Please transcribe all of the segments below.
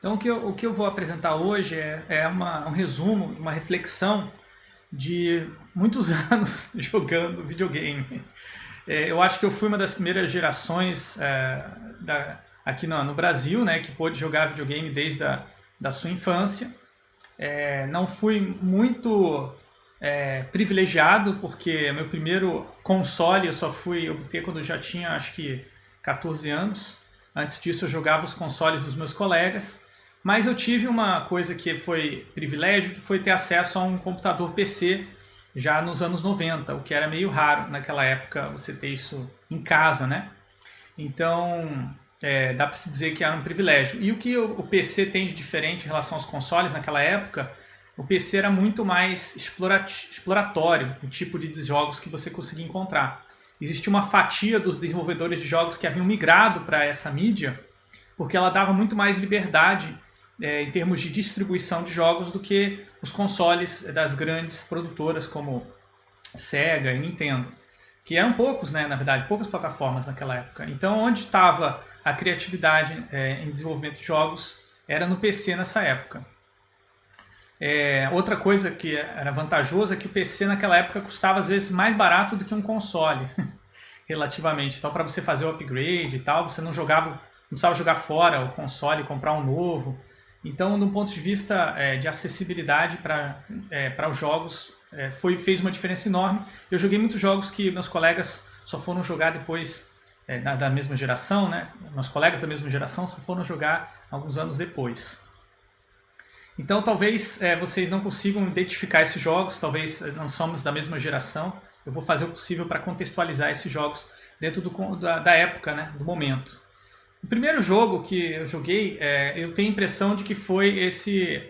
Então o que eu, o que eu vou apresentar hoje é, é uma, um resumo, uma reflexão de muitos anos jogando videogame. É, eu acho que eu fui uma das primeiras gerações é, da, aqui no, no, Brasil né, que pôde jogar videogame desde a da sua infância. É, não fui muito é, privilegiado, porque meu primeiro console eu só fui obter quando eu já tinha acho que 14 anos. Antes disso eu jogava os consoles dos meus colegas. Mas eu tive uma coisa que foi privilégio, que foi ter acesso a um computador PC já nos anos 90, o que era meio raro naquela época você ter isso em casa, né? Então, é, dá para se dizer que era um privilégio. E o que o, PC tem de diferente em relação aos consoles naquela época, o PC era muito mais exploratório, o tipo de jogos que você conseguia encontrar. Existia uma fatia dos desenvolvedores de jogos que haviam migrado para essa mídia, porque ela dava muito mais liberdade é, em termos de distribuição de jogos do que os consoles das grandes produtoras como Sega e Nintendo, que eram poucos, né, na verdade, poucas plataformas naquela época. Então, onde estava a criatividade é, em desenvolvimento de jogos era no PC nessa época. É, outra coisa que era vantajosa é que o PC naquela época custava às vezes mais barato do que um console, relativamente. Então, para você fazer o upgrade e tal, você não jogava, não precisava jogar fora o console, comprar um novo. Então, do ponto de vista é, de acessibilidade para é, os jogos, é, foi, fez uma diferença enorme. Eu joguei muitos jogos que meus colegas só foram jogar depois é, da, da, mesma geração, né? Meus colegas da mesma geração só foram jogar alguns anos depois. Então, talvez é, vocês não consigam identificar esses jogos, talvez não somos da mesma geração. Eu vou fazer o possível para contextualizar esses jogos dentro do, da, da época, né? Do momento. O primeiro jogo que eu joguei, é, eu tenho a impressão de que foi esse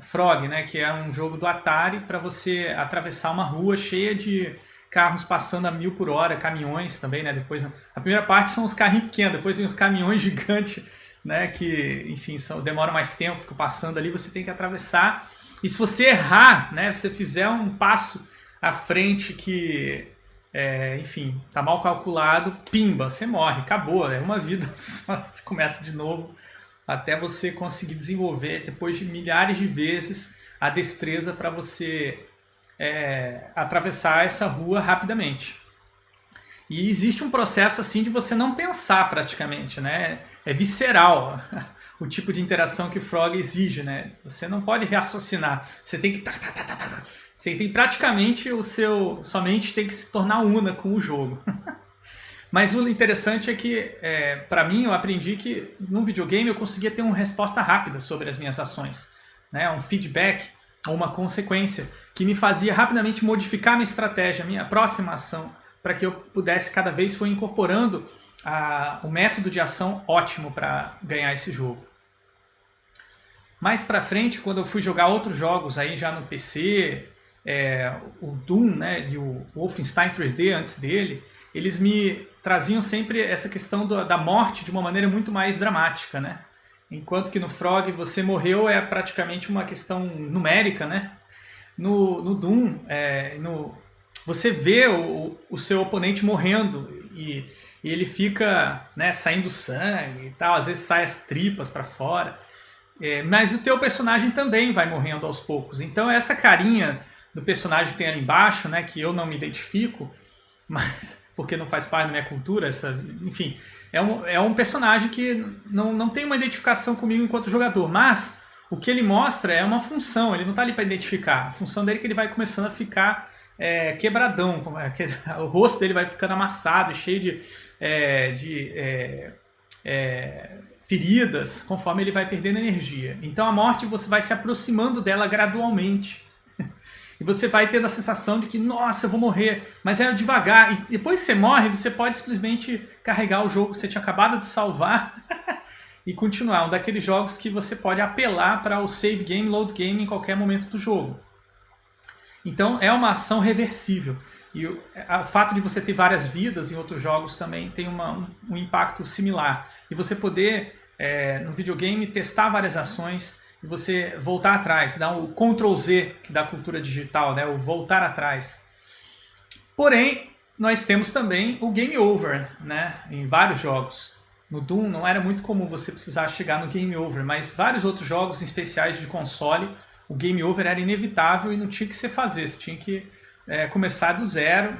Frog, né, que é um jogo do Atari para você atravessar uma rua cheia de carros passando a mil por hora, caminhões também, né? Depois, a primeira parte são os carrinhos pequenos, depois vem os caminhões gigantes, né? Que, enfim, são, demoram mais tempo, ficam passando ali, você tem que atravessar. E se você errar, né? Você fizer um passo à frente que é, enfim, tá mal calculado, pimba, você morre, acabou, é uma vida só, você começa de novo até você conseguir desenvolver, depois de milhares de vezes, a destreza para você é, atravessar essa rua rapidamente. E existe um processo assim de você não pensar praticamente, né? É visceral o tipo de interação que Frog exige, né? Você não pode raciocinar, você tem que você tem praticamente o seu sua mente tem que se tornar una com o jogo. Mas o interessante é que, é, para mim, eu aprendi que no videogame eu conseguia ter uma resposta rápida sobre as minhas ações, né? um feedback ou uma consequência que me fazia rapidamente modificar minha estratégia, minha próxima ação, para que eu pudesse cada vez for incorporando a, o método de ação ótimo para ganhar esse jogo. Mais para frente, quando eu fui jogar outros jogos aí já no PC, é, o Doom né, e o Wolfenstein 3D antes dele, eles me traziam sempre essa questão do, da morte de uma maneira muito mais dramática, né? Enquanto que no Frog você morreu é praticamente uma questão numérica, né? No, no Doom, é, no, você vê o, o seu oponente morrendo e, e ele fica né, saindo sangue e tal, às vezes sai as tripas para fora. É, mas o teu personagem também vai morrendo aos poucos. Então essa carinha do personagem que tem ali embaixo, né, que eu não me identifico, mas porque não faz parte da minha cultura, essa, enfim, é um, é um personagem que não, não tem uma identificação comigo enquanto jogador, mas o que ele mostra é uma função, ele não está ali para identificar, a função dele é que ele vai começando a ficar é, quebradão, é, o rosto dele vai ficando amassado, cheio de, é, de é, é, feridas, conforme ele vai perdendo energia. Então a morte você vai se aproximando dela gradualmente. E você vai tendo a sensação de que, nossa, eu vou morrer, mas é devagar. E depois que você morre, você pode simplesmente carregar o jogo que você tinha acabado de salvar e continuar. Um daqueles jogos que você pode apelar para o save game, load game em qualquer momento do jogo. Então é uma ação reversível. E o, o fato de você ter várias vidas em outros jogos também tem uma, um, um impacto similar. E você poder, é, no videogame, testar várias ações e você voltar atrás, dar o Ctrl Z que da cultura digital, né? o voltar atrás. Porém, nós temos também o game over né? em vários jogos. no Doom não era muito comum você precisar chegar no game over, mas vários outros jogos especiais de console, o game over era inevitável e não tinha que ser fazer, você tinha que é, começar do zero,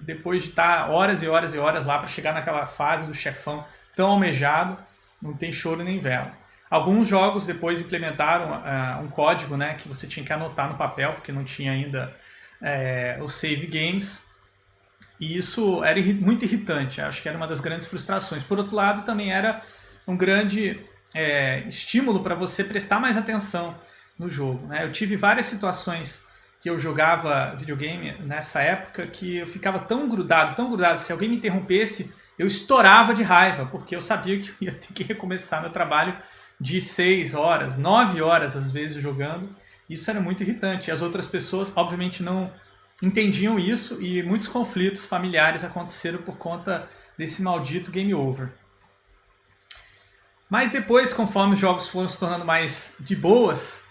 depois de estar horas e horas e horas lá para chegar naquela fase do chefão tão almejado, não tem choro nem vela. Alguns jogos depois implementaram uh, um código né, que você tinha que anotar no papel, porque não tinha ainda é, os save games, e isso era muito irritante, acho que era uma das grandes frustrações. Por outro lado, também era um grande é, estímulo para você prestar mais atenção no jogo. Né? Eu tive várias situações que eu jogava videogame nessa época que eu ficava tão grudado, tão grudado, se alguém me interrompesse, eu estourava de raiva, porque eu sabia que eu ia ter que recomeçar meu trabalho de 6 horas, 9 horas às vezes jogando. Isso era muito irritante. As outras pessoas, obviamente, não entendiam isso e muitos conflitos familiares aconteceram por conta desse maldito game over. Mas depois, conforme os jogos foram se tornando mais de boas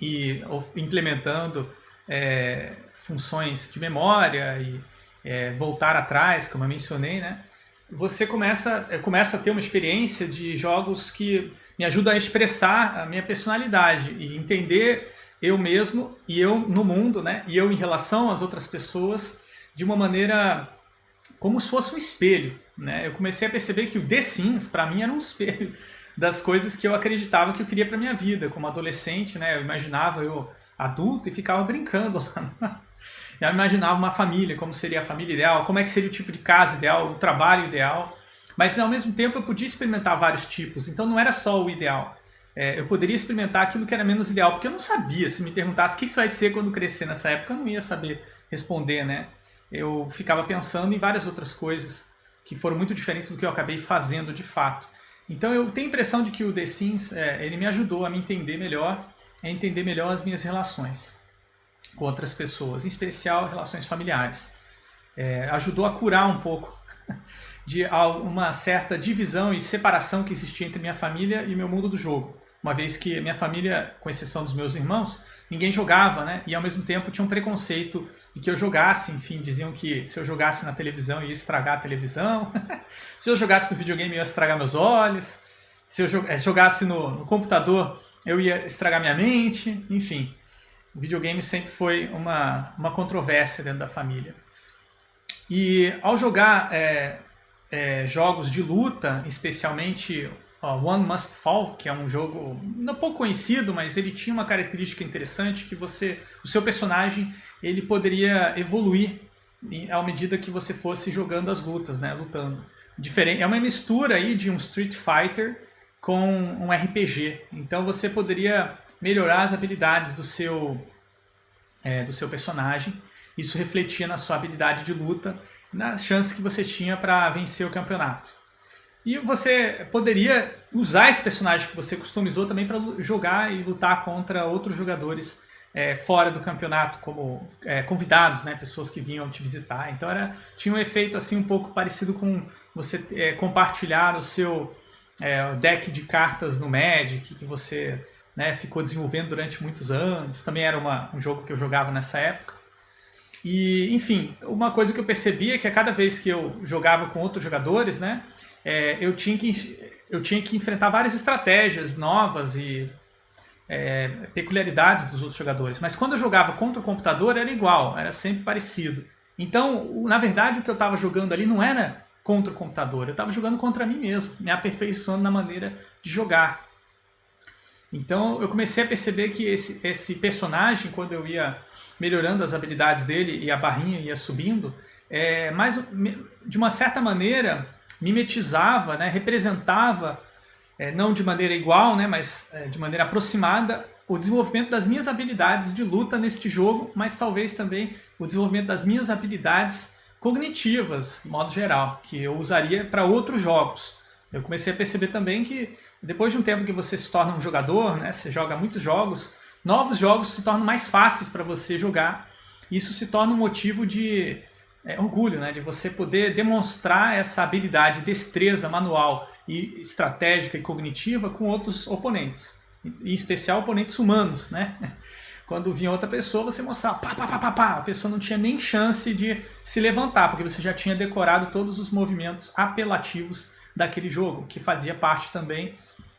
e implementando é, funções de memória e é, voltar atrás, como eu mencionei, né? Você começa, começa a ter uma experiência de jogos que me ajudam a expressar a minha personalidade e entender eu mesmo e eu no mundo, né? E eu em relação às outras pessoas de uma maneira como se fosse um espelho, né? Eu comecei a perceber que o The Sims para mim era um espelho das coisas que eu acreditava que eu queria para minha vida, como adolescente, né? Eu imaginava eu adulto e ficava brincando lá. Eu imaginava uma família, como seria a família ideal, como é que seria o tipo de casa ideal, o trabalho ideal. Mas ao mesmo tempo eu podia experimentar vários tipos, então não era só o ideal é, eu poderia experimentar aquilo que era menos ideal, porque eu não sabia, se me perguntasse o que isso vai ser quando crescer nessa época, eu não ia saber responder, né? Eu ficava pensando em várias outras coisas que foram muito diferentes do que eu acabei fazendo de fato. Então eu tenho a impressão de que o The Sims, é, ele me ajudou a me entender melhor, a entender melhor as minhas relações com outras pessoas, em especial relações familiares. É, ajudou a curar um pouco de uma certa divisão e separação que existia entre minha família e meu mundo do jogo uma vez que minha família, com exceção dos meus irmãos, ninguém jogava, né? E ao mesmo tempo tinha um preconceito de que eu jogasse, enfim, diziam que se eu jogasse na televisão ia estragar a televisão, se eu jogasse no videogame ia estragar meus olhos, se eu eh, jogasse no, no computador eu ia estragar minha mente, enfim. O videogame sempre foi uma, uma controvérsia dentro da família. E ao jogar é, é, jogos de luta, especialmente One Must Fall, que é um jogo não pouco conhecido, mas ele tinha uma característica interessante que você, o seu personagem, ele poderia evoluir à medida que você fosse jogando as lutas, né, lutando. Diferente, é uma mistura aí de um Street Fighter com um RPG. Então você poderia melhorar as habilidades do seu é, do seu personagem. Isso refletia na sua habilidade de luta, nas chances que você tinha para vencer o campeonato. E você poderia usar esse personagem que você customizou também para jogar e lutar contra outros jogadores é, fora do campeonato, como é, convidados, né, pessoas que vinham te visitar. Então era, tinha um efeito assim um pouco parecido com você é, compartilhar o seu é, deck de cartas no Magic, que você né, ficou desenvolvendo durante muitos anos. Também era uma, um jogo que eu jogava nessa época. E, enfim, uma coisa que eu percebia é que a cada vez que eu jogava com outros jogadores, né, é, eu, tinha que, eu tinha que enfrentar várias estratégias novas e é, peculiaridades dos outros jogadores. Mas quando eu jogava contra o computador era igual, era sempre parecido. Então, na verdade, o que eu estava jogando ali não era contra o computador, eu estava jogando contra mim mesmo, me aperfeiçoando na maneira de jogar. Então eu comecei a perceber que esse, esse personagem, quando eu ia melhorando as habilidades dele e a barrinha ia subindo, é, mais, de uma certa maneira mimetizava, né, representava, é, não de maneira igual, né, mas é, de maneira aproximada, o desenvolvimento das minhas habilidades de luta neste jogo, mas talvez também o desenvolvimento das minhas habilidades cognitivas, de modo geral, que eu usaria para outros jogos. Eu comecei a perceber também que depois de um tempo que você se torna um jogador, né, você joga muitos jogos, novos jogos se tornam mais fáceis para você jogar. Isso se torna um motivo de é, orgulho, né, de você poder demonstrar essa habilidade, destreza manual e estratégica e cognitiva com outros oponentes, em especial oponentes humanos, né? Quando vinha outra pessoa, você mostrava pá, pá, pá, pá, pá, a pessoa não tinha nem chance de se levantar, porque você já tinha decorado todos os movimentos apelativos daquele jogo, que fazia parte também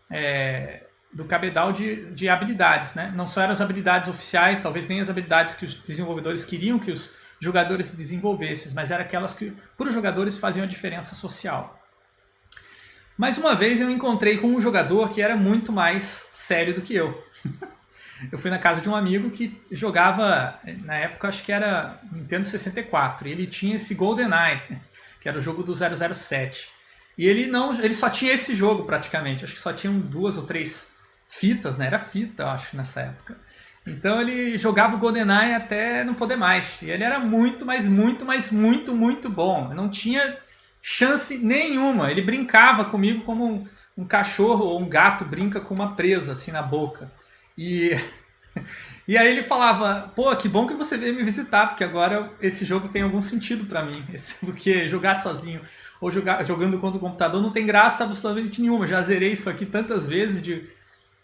é, do cabedal de, de habilidades. Né? Não só eram as habilidades oficiais, talvez nem as habilidades que os desenvolvedores queriam que os jogadores desenvolvessem, mas eram aquelas que, para os jogadores, faziam a diferença social. Mais uma vez eu encontrei com um jogador que era muito mais sério do que eu. eu fui na casa de um amigo que jogava, na época acho que era Nintendo 64, e ele tinha esse GoldenEye, que era o jogo do 007. E ele não, ele só tinha esse jogo praticamente, acho que só tinham duas ou três fitas, né? Era fita, acho, nessa época. Então ele jogava o GoldenEye até não poder mais. E ele era muito, mas muito, mas muito, muito bom. Não tinha chance nenhuma. Ele brincava comigo como um, um cachorro ou um gato brinca com uma presa assim na boca. E, e aí ele falava, pô, que bom que você veio me visitar, porque agora esse jogo tem algum sentido para mim. Porque jogar sozinho ou jogar, jogando contra o computador não tem graça absolutamente nenhuma. Já zerei isso aqui tantas vezes de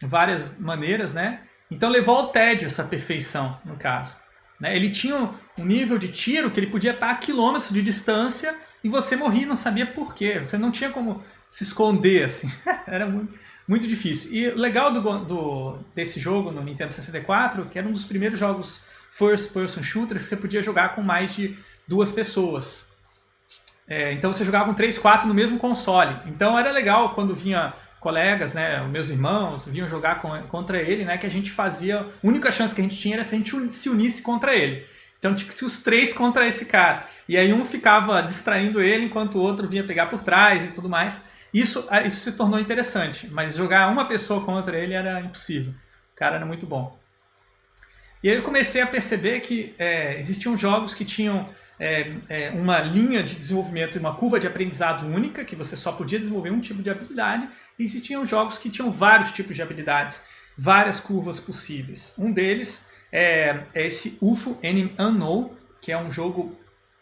várias maneiras, né? Então levou ao tédio essa perfeição, no caso. Né? Ele tinha um nível de tiro que ele podia estar a quilômetros de distância e você morria não sabia por quê. Você não tinha como se esconder, assim. Era muito, muito difícil. E legal do, do, desse jogo no Nintendo 64, que era um dos primeiros jogos first person shooter que você podia jogar com mais de duas pessoas. É, então você jogava com 3, 4 no mesmo console. Então era legal quando vinha colegas, né, meus irmãos, vinham jogar com, contra ele, né, que a gente fazia... A única chance que a gente tinha era se a gente se unisse contra ele. Então tinha que ser os três contra esse cara. E aí um ficava distraindo ele enquanto o outro vinha pegar por trás e tudo mais. Isso, ah, isso se tornou interessante, mas jogar uma pessoa contra ele era impossível. O cara era muito bom. E aí eu comecei a perceber que é, existiam jogos que tinham é, é, uma linha de desenvolvimento e uma curva de aprendizado única, que você só podia desenvolver um tipo de habilidade, e existiam jogos que tinham vários tipos de habilidades, várias curvas possíveis. Um deles é, é esse UFO Unknown, que é um jogo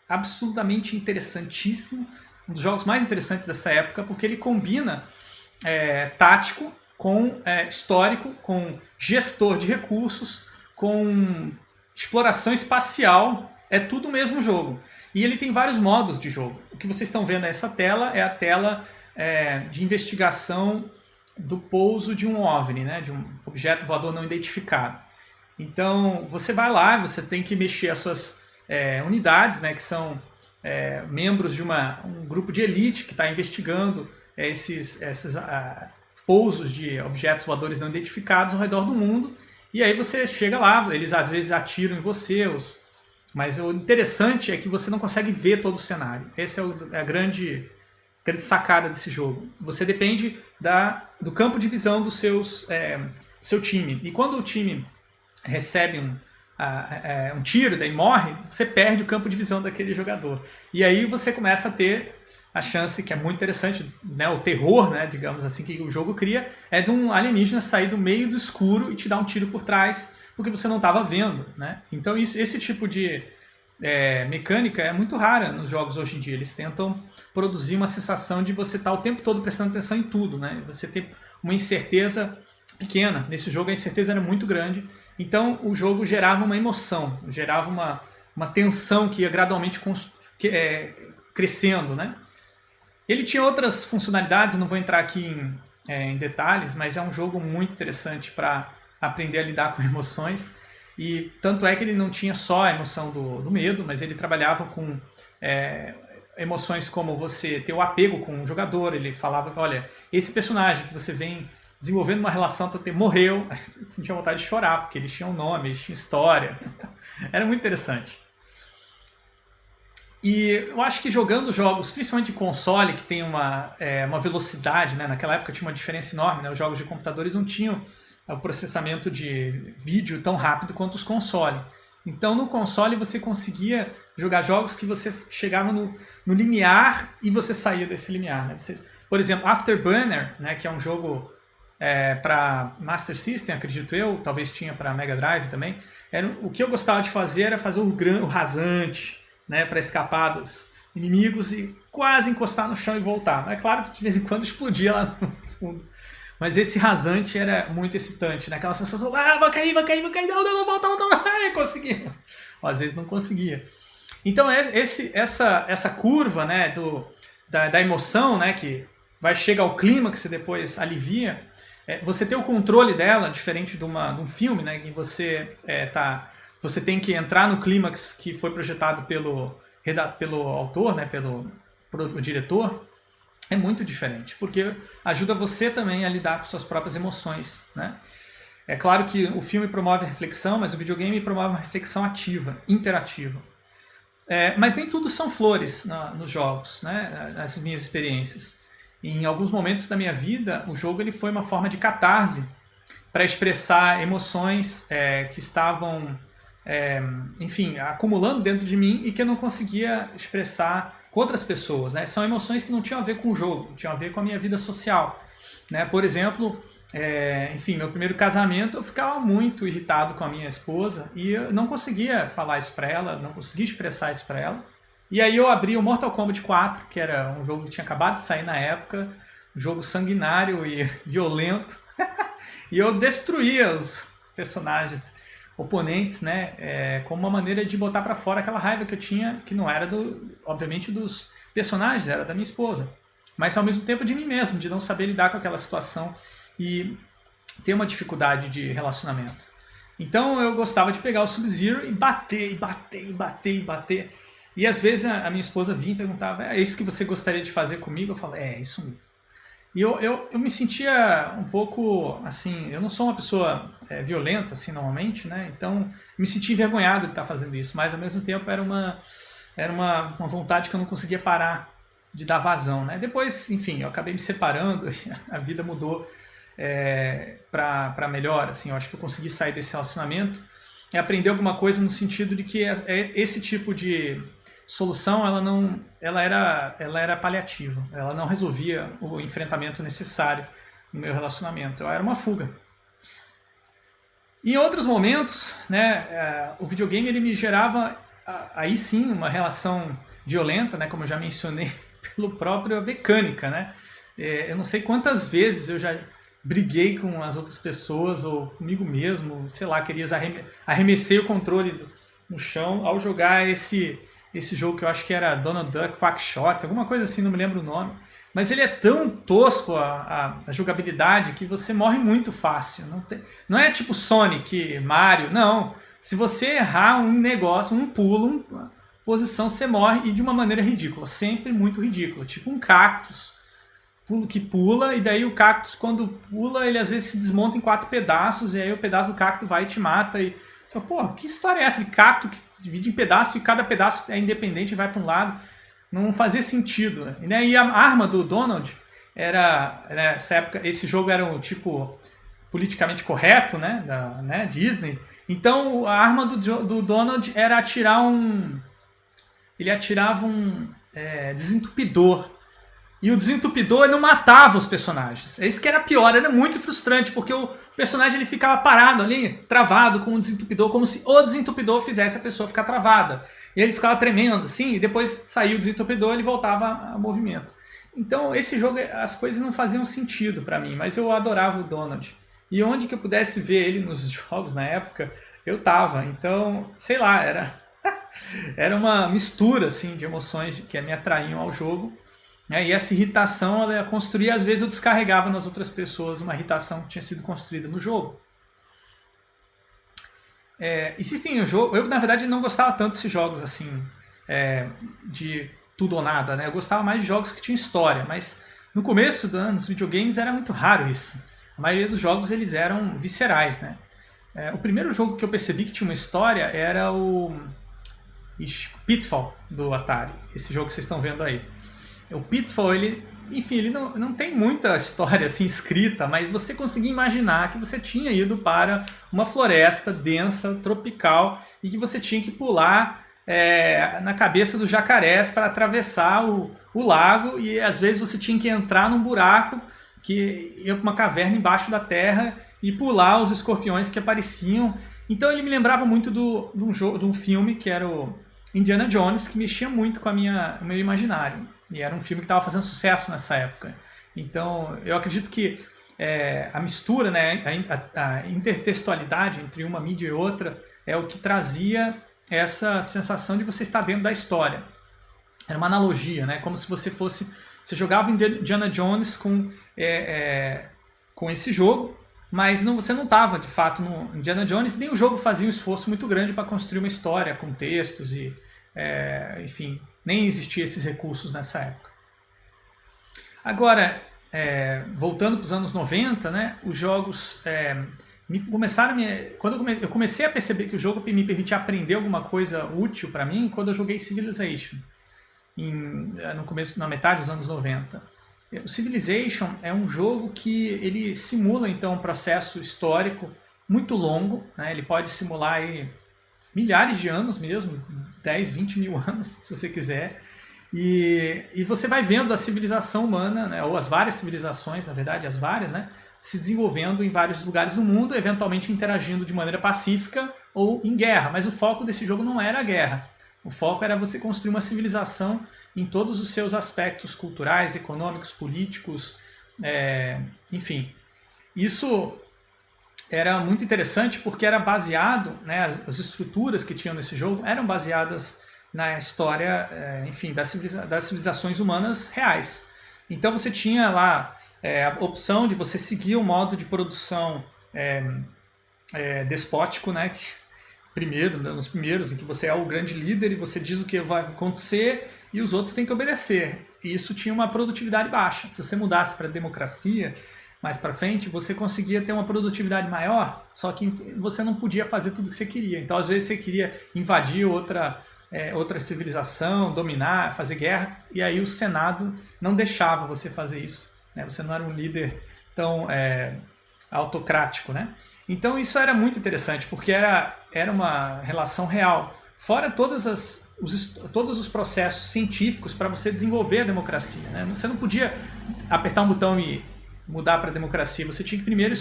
absolutamente interessantíssimo, um dos jogos mais interessantes dessa época, porque ele combina é, tático com é, histórico, com gestor de recursos, com exploração espacial é tudo o mesmo jogo. E ele tem vários modos de jogo. O que vocês estão vendo nessa tela é a tela é, de investigação do pouso de um OVNI, né, de um objeto voador não identificado. Então, você vai lá, você tem que mexer as suas é, unidades, né, que são é, membros de uma, um grupo de elite que está investigando esses, esses ah, pousos de objetos voadores não identificados ao redor do mundo. E aí você chega lá, eles às vezes atiram em você, os, mas o interessante é que você não consegue ver todo o cenário. Essa é, é a grande, grande sacada desse jogo. Você depende da, do campo de visão dos seus, é, do seu time. E quando o time recebe um, a, a, um tiro, daí morre, você perde o campo de visão daquele jogador. E aí você começa a ter a chance, que é muito interessante, né, o terror, né, digamos assim, que o jogo cria, é de um alienígena sair do meio do escuro e te dar um tiro por trás porque você não estava vendo. Né? Então isso, esse tipo de é, mecânica é muito rara nos jogos hoje em dia. Eles tentam produzir uma sensação de você estar tá o tempo todo prestando atenção em tudo. Né? Você ter uma incerteza pequena. Nesse jogo a incerteza era muito grande. Então o jogo gerava uma emoção, gerava uma, uma tensão que ia gradualmente que, é, crescendo. Né? Ele tinha outras funcionalidades, não vou entrar aqui em, é, em detalhes, mas é um jogo muito interessante para aprender a lidar com emoções. E tanto é que ele não tinha só a emoção do, do medo, mas ele trabalhava com é, emoções como você ter o apego com o jogador. Ele falava olha, esse personagem que você vem desenvolvendo uma relação até morreu, você sentia vontade de chorar, porque eles tinham nome, eles tinham história. Era muito interessante. E eu acho que jogando jogos, principalmente de console, que tem uma, é, uma velocidade, né? naquela época tinha uma diferença enorme, né? os jogos de computadores não tinham o processamento de vídeo tão rápido quanto os consoles. Então no console você conseguia jogar jogos que você chegava no, no limiar e você saía desse limiar. Né? Você, por exemplo, Afterburner, né, que é um jogo é, para Master System, acredito eu, talvez tinha para Mega Drive também. Era, o que eu gostava de fazer era fazer o, gran, o rasante né, para escapar dos inimigos e quase encostar no chão e voltar. É claro que de vez em quando explodia lá no fundo. Mas esse rasante era muito excitante, né? Aquela sensação, ah, vai cair, vai cair, vai cair, não, não, não, volta, volta, ah, consegui. Às vezes não conseguia. Então esse, essa, essa curva, né, do, da, da emoção, né, que vai chegar ao clímax e depois alivia, é, você ter o controle dela, diferente de, uma, de um filme, né, que você, é, tá, você tem que entrar no clímax que foi projetado pelo, pelo autor, né, pelo, diretor, é muito diferente, porque ajuda você também a lidar com suas próprias emoções. Né? É claro que o filme promove reflexão, mas o videogame promove uma reflexão ativa, interativa. É, mas nem tudo são flores na, nos jogos, né? nas minhas experiências. Em alguns momentos da minha vida, o jogo ele foi uma forma de catarse para expressar emoções é, que estavam, é, enfim, acumulando dentro de mim e que eu não conseguia expressar com outras pessoas. Né? São emoções que não tinham a ver com o jogo, tinham a ver com a minha vida social. Né? Por exemplo, é, enfim, meu primeiro casamento eu ficava muito irritado com a minha esposa e eu não conseguia falar isso para ela, não conseguia expressar isso para ela. E aí eu abri o Mortal Kombat 4, que era um jogo que tinha acabado de sair na época, um jogo sanguinário e violento, e eu destruía os personagens oponentes, né, é, como uma maneira de botar para fora aquela raiva que eu tinha, que não era do, obviamente, dos personagens, era da minha esposa, mas ao mesmo tempo de mim mesmo, de não saber lidar com aquela situação e ter uma dificuldade de relacionamento. Então eu gostava de pegar o Sub-Zero e bater, e bater, e bater, e bater. E às vezes a, minha esposa vinha e perguntava, é isso que você gostaria de fazer comigo? Eu falo, é, é, isso mesmo. E eu, eu, eu me sentia um pouco, assim, eu não sou uma pessoa é, violenta, assim, normalmente, né? Então, me sentia envergonhado de estar fazendo isso, mas ao mesmo tempo era uma, era uma, uma vontade que eu não conseguia parar de dar vazão, né? Depois, enfim, eu acabei me separando, a vida mudou é, para melhor. Assim, eu acho que eu consegui sair desse relacionamento e aprender alguma coisa no sentido de que é, é, esse tipo de solução ela não ela era ela era paliativa. Ela não resolvia o enfrentamento necessário no meu relacionamento. Ela era uma fuga. Em outros momentos né é, o videogame ele me gerava aí sim uma relação violenta né como eu já mencionei pelo próprio mecânica né. É, eu não sei quantas vezes eu já briguei com as outras pessoas ou comigo mesmo, sei lá, queria arreme arremessei o controle do, no chão ao jogar esse, esse jogo que eu acho que era Donald Duck Quackshot, alguma coisa assim, não me lembro o nome. Mas ele é tão tosco a, a, a jogabilidade que você morre muito fácil. Não, tem, não é tipo Sonic, Mario, não. Se você errar um negócio, um pulo, uma posição, você morre e de uma maneira ridícula, sempre muito ridícula, tipo um cactus que pula, e daí o cactus, quando pula, ele às vezes se desmonta em quatro pedaços, e aí o pedaço do cacto vai e te mata. E, pô, que história é essa de cacto que se divide em pedaços e cada pedaço é independente e vai para um lado? Não fazia sentido. Né? E, né, a arma do Donald era, nessa época, esse jogo era um tipo politicamente correto, né, da né, Disney. Então a arma do, do Donald era atirar um. Ele atirava um é, desentupidor e o desentupidor não matava os personagens. É isso que era pior, era muito frustrante, porque o personagem ele ficava parado ali, travado com o desentupidor, como se o desentupidor fizesse a pessoa ficar travada. E ele ficava tremendo assim, e depois saiu o desentupidor e ele voltava a movimento. Então esse jogo, as coisas não faziam sentido para mim, mas eu adorava o Donald. E onde que eu pudesse ver ele nos jogos na época, eu tava. Então, sei lá, era, era uma mistura assim, de emoções que me atraíam ao jogo. Né? E essa irritação ela ia construir, às vezes eu descarregava nas outras pessoas uma irritação que tinha sido construída no jogo. É, existem jogos, eu na verdade não gostava tanto desses jogos assim, é, de tudo ou nada, né? Eu gostava mais de jogos que tinham história, mas no começo dos videogames era muito raro isso. A maioria dos jogos eles eram viscerais, né? É, o primeiro jogo que eu percebi que tinha uma história era o Ixi, Pitfall do Atari, esse jogo que vocês estão vendo aí. O Pitfall, ele, enfim, ele não, não tem muita história assim escrita, mas você conseguia imaginar que você tinha ido para uma floresta densa, tropical, e que você tinha que pular é, na cabeça dos jacarés para atravessar o, o lago, e às vezes você tinha que entrar num buraco que ia para uma caverna embaixo da terra e pular os escorpiões que apareciam. Então ele me lembrava muito do, um de um filme que era o Indiana Jones, que mexia muito com a minha, o meu imaginário. E era um filme que estava fazendo sucesso nessa época. Então, eu acredito que é, a mistura, né, a, a, intertextualidade entre uma mídia e outra é o que trazia essa sensação de você estar dentro da história. Era uma analogia, né, como se você fosse Você jogava Indiana Jones com, é, é, com esse jogo, mas não, você não estava de fato no Indiana Jones, nem o jogo fazia um esforço muito grande para construir uma história com textos e, é, enfim, nem existiam esses recursos nessa época. Agora, é, voltando para os anos 90, né, os jogos é, me, começaram me, quando eu, come, eu, comecei a perceber que o jogo me permitia aprender alguma coisa útil para mim quando eu joguei Civilization em, no começo na metade dos anos 90 o Civilization é um jogo que ele simula então um processo histórico muito longo né? ele pode simular aí, milhares de anos mesmo 10, 20 mil anos se você quiser e, e você vai vendo a civilização humana, né, ou as várias civilizações, na verdade, as várias, né, se desenvolvendo em vários lugares do mundo, eventualmente interagindo de maneira pacífica ou em guerra. Mas o foco desse jogo não era a guerra. O foco era você construir uma civilização em todos os seus aspectos culturais, econômicos, políticos, é, enfim. Isso era muito interessante porque era baseado, né, as, as estruturas que tinham nesse jogo eram baseadas na história, é, enfim, das, civiliza das, civilizações humanas reais. Então você tinha lá é, a opção de você seguir o modo de produção é, é despótico, né? Que, primeiro, né, nos primeiros, em que você é o grande líder e você diz o que vai acontecer e os outros têm que obedecer. E isso tinha uma produtividade baixa. Se você mudasse para democracia, mais para frente, você conseguia ter uma produtividade maior, só que você não podia fazer tudo que você queria. Então, às vezes, você queria invadir outra é, outra civilização, dominar, fazer guerra, e aí o Senado não deixava você fazer isso. Né? Você não era um líder tão é, autocrático. Né? Então isso era muito interessante, porque era, era uma relação real. Fora todas as, os, todos os processos científicos para você desenvolver a democracia. Né? Você não podia apertar um botão e mudar para a democracia. Você tinha que primeiro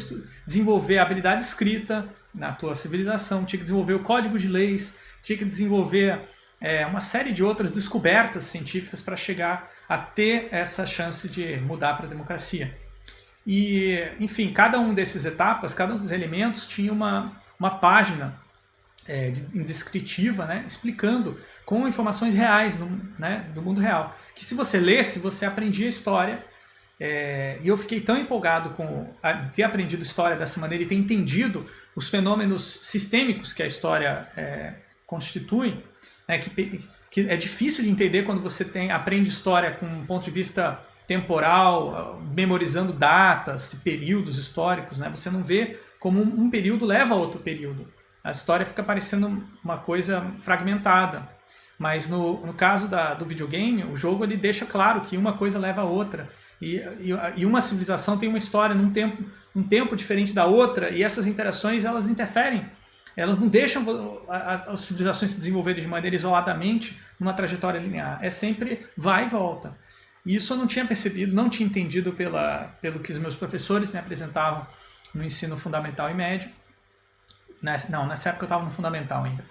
desenvolver a habilidade escrita na tua civilização, tinha que desenvolver o código de leis, tinha que desenvolver é, uma série de outras descobertas científicas para chegar a ter essa chance de mudar para a democracia. E, enfim, cada um desses etapas, cada um dos elementos tinha uma, uma página é, descritiva, né, explicando com informações reais do, né, do mundo real. Que se você lesse, você aprendia a história. É, e eu fiquei tão empolgado com a, ter aprendido história dessa maneira e ter entendido os fenômenos sistêmicos que a história é, constitui, né, que, que é difícil de entender quando você tem, aprende história com um ponto de vista temporal, memorizando datas, períodos históricos, né? Você não vê como um, um período leva a outro período. A história fica parecendo uma coisa fragmentada. Mas no, no caso da, do videogame, o jogo ele deixa claro que uma coisa leva a outra. E, e, e, uma civilização tem uma história num tempo, um tempo diferente da outra, e essas interações elas interferem elas não deixam as civilizações se desenvolverem de maneira isoladamente numa trajetória linear. É sempre vai e volta. E isso eu não tinha percebido, não tinha entendido pela, pelo que os meus professores me apresentavam no ensino fundamental e médio. Nessa, não, nessa época eu estava no fundamental ainda.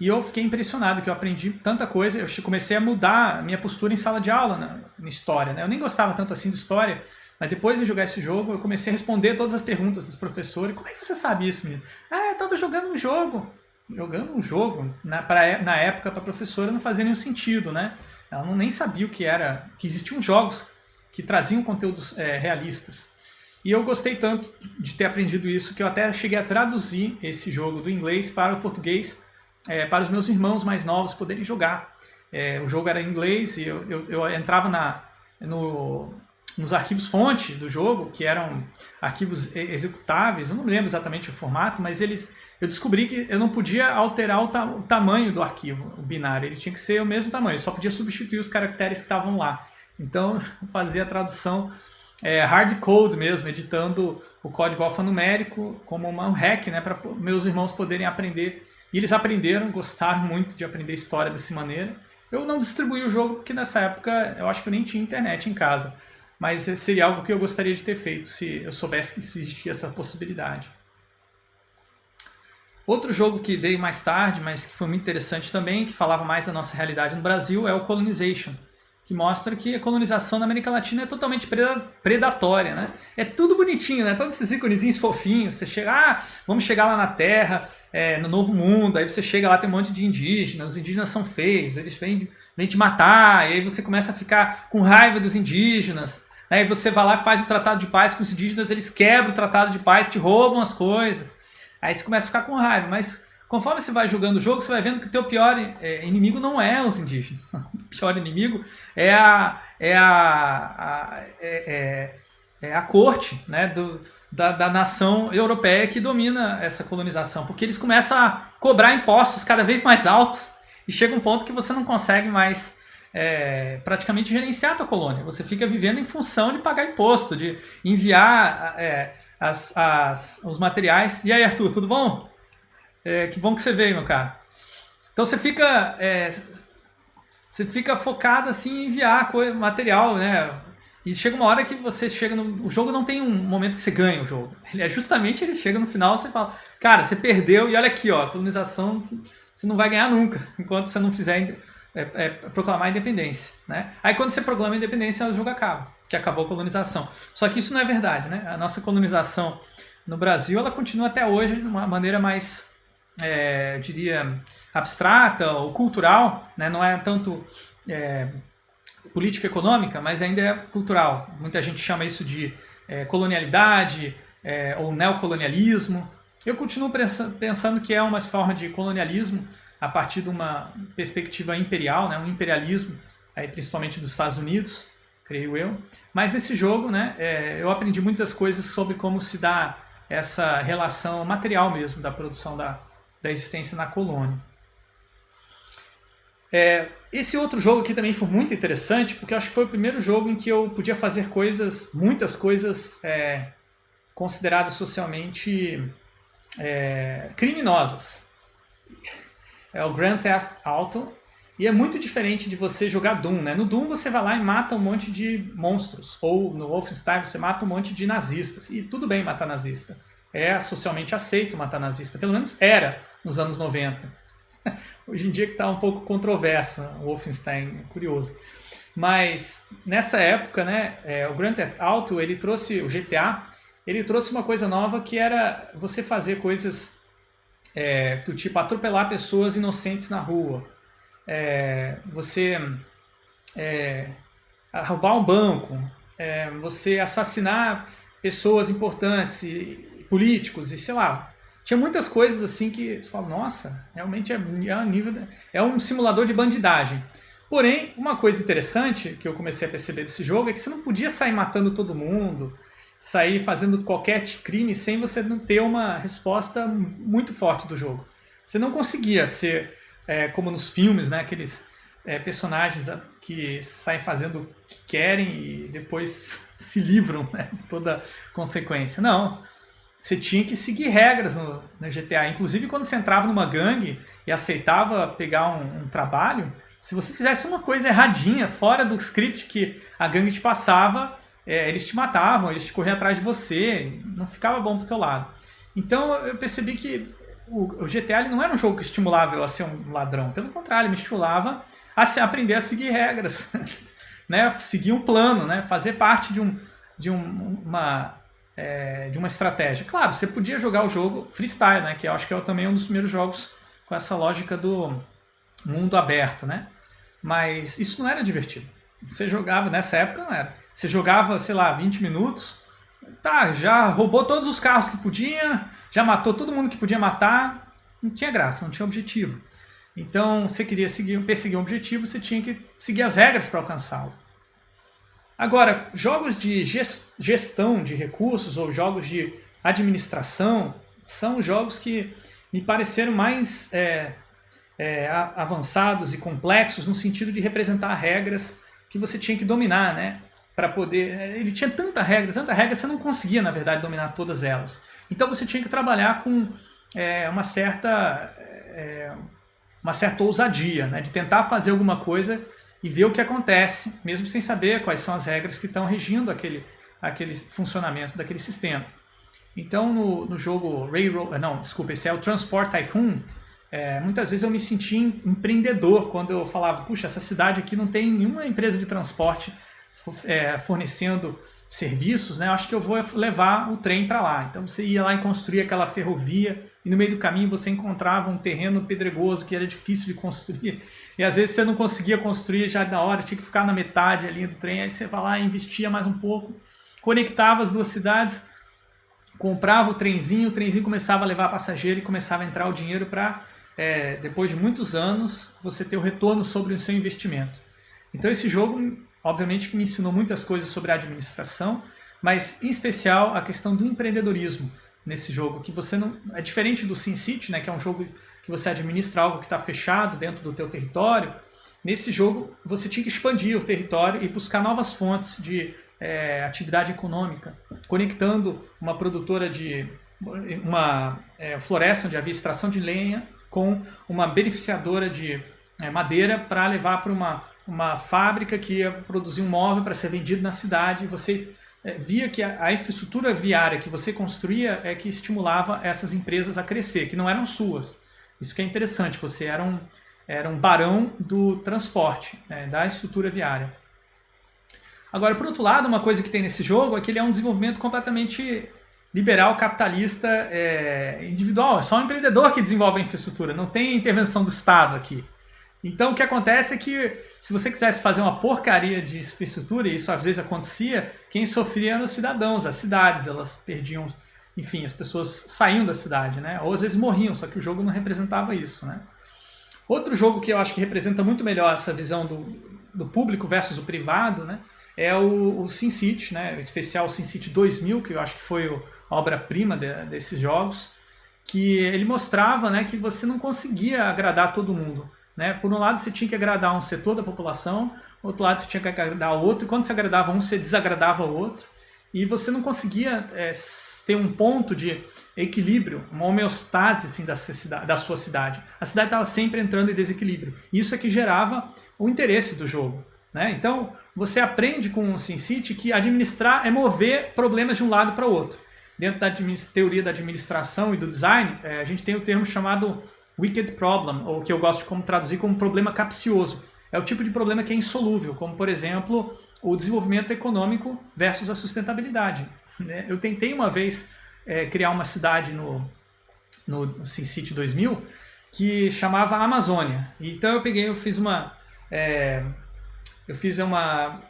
E eu fiquei impressionado que eu aprendi tanta coisa, eu comecei a mudar minha postura em sala de aula, na, na história. Né? Eu nem gostava tanto assim de história, mas depois de jogar esse jogo, eu comecei a responder todas as perguntas dos professores. Como é que você sabe isso, menino? Ah, eu estava jogando um jogo. Jogando um jogo, na, pra, na época, para a professora não fazia nenhum sentido, né? Ela não, nem sabia o que era, que existiam jogos que traziam conteúdos é, realistas. E eu gostei tanto de ter aprendido isso que eu até cheguei a traduzir esse jogo do inglês para o português, é, para os meus irmãos mais novos poderem jogar. É, o jogo era em inglês e eu, eu, eu entrava na, no, nos arquivos fonte do jogo, que eram arquivos executáveis, eu não lembro exatamente o formato, mas eles, eu descobri que eu não podia alterar o, ta o tamanho do arquivo, o binário, ele tinha que ser o mesmo tamanho, só podia substituir os caracteres que estavam lá. Então, fazia a tradução é, hard code mesmo, editando o código alfanumérico como um hack, né, para meus irmãos poderem aprender. E eles aprenderam, gostaram muito de aprender história dessa maneira. Eu não distribuí o jogo porque nessa época eu acho que eu nem tinha internet em casa mas seria algo que eu gostaria de ter feito se eu soubesse que existia essa possibilidade. Outro jogo que veio mais tarde, mas que foi muito interessante também, que falava mais da nossa realidade no Brasil, é o Colonization. Que mostra que a colonização na América Latina é totalmente predatória, né? É tudo bonitinho, né? Todos esses íconezinhos fofinhos, você chega, ah, vamos chegar lá na Terra, é, no Novo Mundo, aí você chega lá, tem um monte de indígenas, os indígenas são feios, eles vêm, vêm te matar, e aí você começa a ficar com raiva dos indígenas, aí você vai lá e faz o tratado de paz com os indígenas, eles quebram o tratado de paz, te roubam as coisas, aí você começa a ficar com raiva, mas Conforme você vai jogando o jogo, você vai vendo que o teu pior é, inimigo não é os indígenas. O pior inimigo é a, é a, a é, é, é, a corte né, do, da, da nação europeia que domina essa colonização. Porque eles começam a cobrar impostos cada vez mais altos e chega um ponto que você não consegue mais é, praticamente gerenciar a tua colônia. Você fica vivendo em função de pagar imposto, de enviar é, as, as, os materiais. E aí, Arthur, tudo bom? É, que bom que você veio, meu cara. Então você fica, é, você fica focado assim em enviar material, né? E chega uma hora que você chega no. O jogo não tem um momento que você ganha o jogo. Ele é justamente ele chega no final você fala, cara, você perdeu e olha aqui, ó, a colonização você não vai ganhar nunca, enquanto você não fizer é, é, proclamar a independência. Né? Aí quando você proclama a independência, o jogo acaba, que acabou a colonização. Só que isso não é verdade, né? A nossa colonização no Brasil, ela continua até hoje de uma maneira mais é, eu diria, abstrata ou cultural, né? não é tanto é, política econômica, mas ainda é cultural. Muita gente chama isso de é, colonialidade é, ou neocolonialismo. Eu continuo pensando que é uma forma de colonialismo a partir de uma perspectiva imperial, né? um imperialismo, aí, principalmente dos Estados Unidos, creio eu. Mas nesse jogo né, é, eu aprendi muitas coisas sobre como se dá essa relação material mesmo da produção da, da existência na colônia. É, esse outro jogo aqui também foi muito interessante, porque acho que foi o primeiro jogo em que eu podia fazer coisas, muitas coisas é, consideradas socialmente é, criminosas. É o Grand Theft Auto, e é muito diferente de você jogar Doom, né? No Doom você vai lá e mata um monte de monstros, ou no Wolfenstein você mata um monte de nazistas, e tudo bem matar nazista. É socialmente aceito matar nazista, pelo menos era nos anos 90. Hoje em dia que está um pouco controverso, o Wolfenstein, é curioso. Mas nessa época, né, é, o Grand Theft Auto, ele trouxe, o GTA, ele trouxe uma coisa nova que era você fazer coisas é, do tipo atropelar pessoas inocentes na rua, é, você é, roubar um banco, é, você assassinar pessoas importantes e políticos e sei lá, tinha muitas coisas assim que você fala, nossa, realmente é, é, um nível, é um simulador de bandidagem. Porém, uma coisa interessante que eu comecei a perceber desse jogo é que você não podia sair matando todo mundo, sair fazendo qualquer crime sem você não ter uma resposta muito forte do jogo. Você não conseguia ser é, como nos filmes, né, aqueles é, personagens que saem fazendo o que querem e depois se livram né, de toda consequência. Não, você tinha que seguir regras no, no, GTA. Inclusive, quando você entrava numa gangue e aceitava pegar um, um, trabalho, se você fizesse uma coisa erradinha, fora do script que a gangue te passava, é, eles te matavam, eles te corriam atrás de você, não ficava bom pro teu lado. Então, eu percebi que o, o GTA não era um jogo que estimulava eu a ser um ladrão. Pelo contrário, me estimulava a se, aprender a seguir regras, né? seguir um plano, né? fazer parte de, um, de um, uma é, de uma estratégia. Claro, você podia jogar o jogo freestyle, né? Que eu acho que é também um dos primeiros jogos com essa lógica do mundo aberto, né? Mas isso não era divertido. Você jogava, nessa época não era. Você jogava, sei lá, 20 minutos, tá, já roubou todos os carros que podia, já matou todo mundo que podia matar, não tinha graça, não tinha objetivo. Então, você queria seguir, perseguir um objetivo, você tinha que seguir as regras para alcançá-lo. Agora, jogos de gestão de recursos ou jogos de administração são jogos que me pareceram mais é, é, avançados e complexos no sentido de representar regras que você tinha que dominar, né? Para poder. É, ele tinha tanta regra, tanta regra, você não conseguia, na verdade, dominar todas elas. Então você tinha que trabalhar com é, uma certa. É, uma certa ousadia, né? De tentar fazer alguma coisa e ver o que acontece, mesmo sem saber quais são as regras que estão regindo aquele, aquele funcionamento daquele sistema. Então, no, no jogo Railroad, eh, não, desculpa, esse é o Transport Tycoon, é, muitas vezes eu me sentia empreendedor quando eu falava, puxa, essa cidade aqui não tem nenhuma empresa de transporte é, fornecendo serviços, né? Acho que eu vou levar o trem para lá. Então você ia lá e construía aquela ferrovia e no meio do caminho você encontrava um terreno pedregoso que era difícil de construir. E às vezes você não conseguia construir já na hora, tinha que ficar na metade ali do trem, aí você vai lá investia mais um pouco, conectava as duas cidades, comprava o trenzinho, o trenzinho começava a levar passageiro e começava a entrar o dinheiro para, é, depois de muitos anos, você ter o retorno sobre o seu investimento. Então esse jogo, obviamente que me ensinou muitas coisas sobre a administração, mas em especial a questão do empreendedorismo nesse jogo, que você não é diferente do SimCity, né, que é um jogo que você administra algo que está fechado dentro do teu território. Nesse jogo você tinha que expandir o território e buscar novas fontes de é, atividade econômica, conectando uma produtora de uma é, floresta onde havia extração de lenha com uma beneficiadora de é, madeira para levar para uma, uma fábrica que ia produzir um móvel para ser vendido na cidade. Você via que a, infraestrutura viária que você construía é que estimulava essas empresas a crescer, que não eram suas. Isso que é interessante, você era um, era um barão do transporte, né, da estrutura viária. Agora, por outro lado, uma coisa que tem nesse jogo é que ele é um desenvolvimento completamente liberal, capitalista, é, individual. É só o empreendedor que desenvolve a infraestrutura, não tem intervenção do Estado aqui. Então o que acontece é que se você quisesse fazer uma porcaria de infraestrutura, e isso às vezes acontecia, quem sofria eram os cidadãos, as cidades, elas perdiam, enfim, as pessoas saíam da cidade, né? Ou às vezes morriam, só que o jogo não representava isso, né? Outro jogo que eu acho que representa muito melhor essa visão do, do público versus o privado, né? é o, o SimCity, né? o especial SimCity 2000, que eu acho que foi a obra-prima de, desses jogos, que ele mostrava né, que você não conseguia agradar todo mundo. Né? Por um lado, você tinha que agradar um setor da população, outro lado, você tinha que agradar outro, e quando você agradava um, você desagradava o outro, e você não conseguia é, ter um ponto de equilíbrio, uma homeostase assim, da, da sua cidade. A cidade estava sempre entrando em desequilíbrio. Isso é que gerava o interesse do jogo. Né? Então, você aprende com o SimCity que administrar é mover problemas de um lado para o outro. Dentro da teoria da administração e do design, é, a gente tem o termo chamado wicked problem, ou que eu gosto de como traduzir como problema capcioso. É o tipo de problema que é insolúvel, como por exemplo o desenvolvimento econômico versus a sustentabilidade. Né? Eu tentei uma vez é, criar uma cidade no, no SimCity 2000 que chamava Amazônia. Então eu peguei, eu fiz uma... É, eu fiz uma,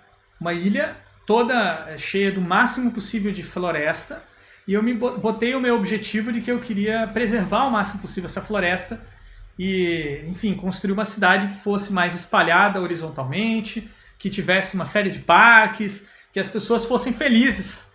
uma ilha toda eh, cheia do máximo possível de floresta e eu me botei o meu objetivo de que eu queria preservar o máximo possível essa floresta e, enfim, construir uma cidade que fosse mais espalhada horizontalmente, que tivesse uma série de parques, que as pessoas fossem felizes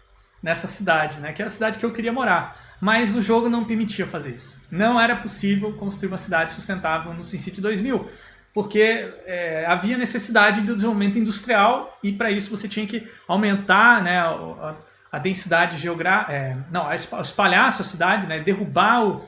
nessa cidade, né? que era a cidade que eu queria morar. Mas o jogo não permitia fazer isso. Não era possível construir uma cidade sustentável no SimCity 2000 porque é, havia necessidade do desenvolvimento industrial e para isso você tinha que aumentar né, a, a densidade geográfica, é, não, espalhar a sua cidade, né, derrubar o,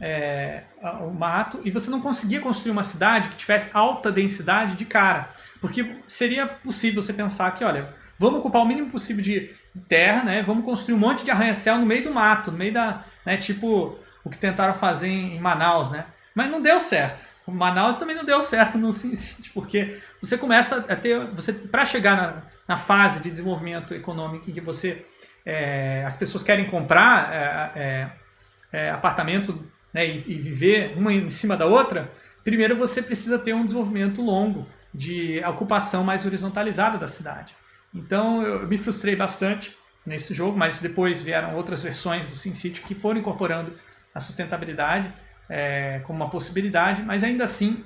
é, o mato e você não conseguia construir uma cidade que tivesse alta densidade de cara, porque seria possível você pensar que, olha, vamos ocupar o mínimo possível de terra, né, vamos construir um monte de arranha-céu no meio do mato, no meio da, né, tipo o que tentaram fazer em Manaus, né, mas não deu certo. O Manaus também não deu certo no SimCity, porque você começa a ter, você para chegar na, na, fase de desenvolvimento econômico em que você, é, as pessoas querem comprar é, é, é, apartamento né, e, e, viver uma em cima da outra, primeiro você precisa ter um desenvolvimento longo de ocupação mais horizontalizada da cidade. Então eu me frustrei bastante nesse jogo, mas depois vieram outras versões do SimCity que foram incorporando a sustentabilidade é, como uma possibilidade, mas ainda assim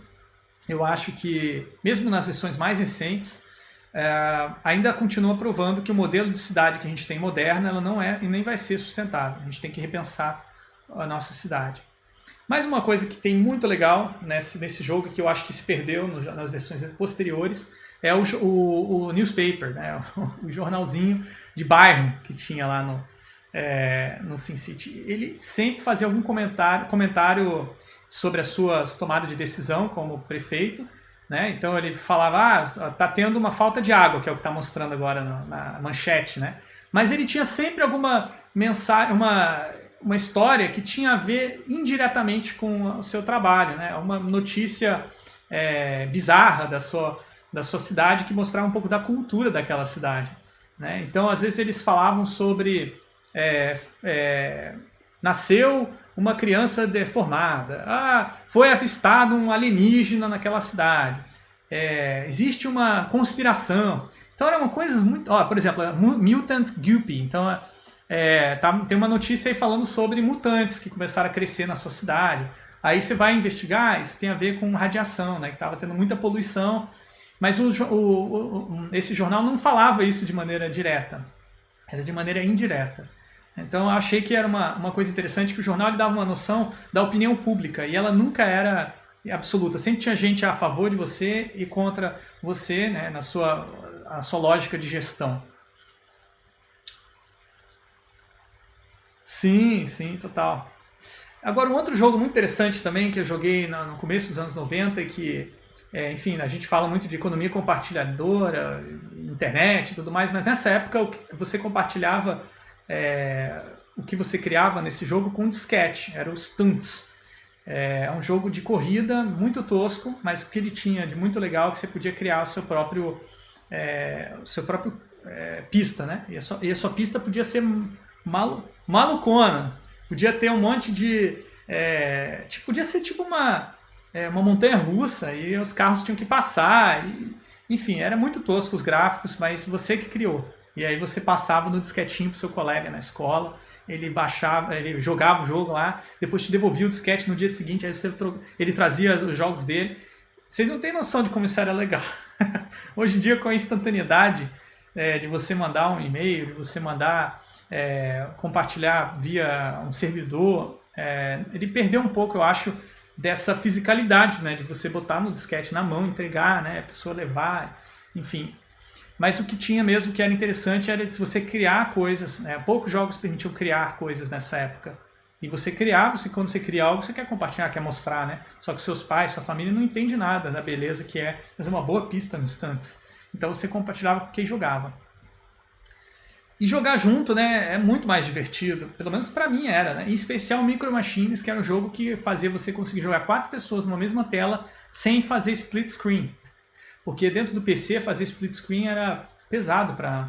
eu acho que, mesmo nas versões mais recentes, é, ainda continua provando que o modelo de cidade que a gente tem moderna ela não é e nem vai ser sustentável. A gente tem que repensar a nossa cidade. Mais uma coisa que tem muito legal nesse, nesse jogo, que eu acho que se perdeu no, nas versões posteriores, é o, o, o newspaper, né? o, o jornalzinho de bairro que tinha lá no, é, no SimCity, ele sempre fazia algum comentário, comentário sobre as suas tomadas de decisão como prefeito, né? Então ele falava, ah, tá tendo uma falta de água, que é o que está mostrando agora na, na, manchete, né? Mas ele tinha sempre alguma mensagem, uma, uma história que tinha a ver indiretamente com o seu trabalho, né? Uma notícia é, bizarra da sua, da sua cidade que mostrava um pouco da cultura daquela cidade. Né? Então, às vezes eles falavam sobre é, é, nasceu uma criança deformada, ah, foi avistado um alienígena naquela cidade, é, existe uma conspiração. Então eram coisas muito... Ó, por exemplo, Mutant Guppy. Então é, tá, tem uma notícia aí falando sobre mutantes que começaram a crescer na sua cidade. Aí você vai investigar, isso tem a ver com radiação, né, que estava tendo muita poluição. Mas o, o, o, esse jornal não falava isso de maneira direta, era de maneira indireta. Então eu achei que era uma, uma coisa interessante que o jornal lhe dava uma noção da opinião pública e ela nunca era absoluta. Sempre tinha gente a favor de você e contra você, né, na sua, a sua lógica de gestão. Sim, sim, total. Agora, um outro jogo muito interessante também que eu joguei no começo dos anos 90 e que, é, enfim, a gente fala muito de economia compartilhadora, internet e tudo mais, mas nessa época você compartilhava é, o que você criava nesse jogo com um disquete, era o Stunts. É um jogo de corrida muito tosco, mas o que ele tinha de muito legal é que você podia criar o seu próprio, é, o seu próprio é, pista, né? E a, sua, e a, sua, pista podia ser malu, malucona, podia ter um monte de... É, tipo, podia ser tipo uma, é, uma montanha russa e os carros tinham que passar. E, enfim, era muito tosco os gráficos, mas você que criou. E aí você passava no disquetinho pro seu colega na escola, ele baixava, ele jogava o jogo lá, depois te devolvia o disquete no dia seguinte, aí você ele trazia os jogos dele. Vocês não têm noção de como isso era legal. Hoje em dia, com a instantaneidade é, de você mandar um e-mail, de você mandar é, compartilhar via um servidor, é, ele perdeu um pouco, eu acho, dessa fisicalidade, né, de você botar no disquete na mão, entregar, né, a pessoa levar, enfim. Mas o que tinha mesmo que era interessante era se você criar coisas. Né? Poucos jogos permitiam criar coisas nessa época. E você criar, você, quando você cria algo, você quer compartilhar, quer mostrar, né? Só que seus pais, sua família não entende nada da beleza que é fazer uma boa pista nos instantes. Então você compartilhava com quem jogava. E jogar junto, né, é muito mais divertido, pelo menos para mim era, né? Em especial Micro Machines, que era um jogo que fazia você conseguir jogar quatro pessoas numa mesma tela sem fazer split screen porque dentro do PC fazer split screen era pesado para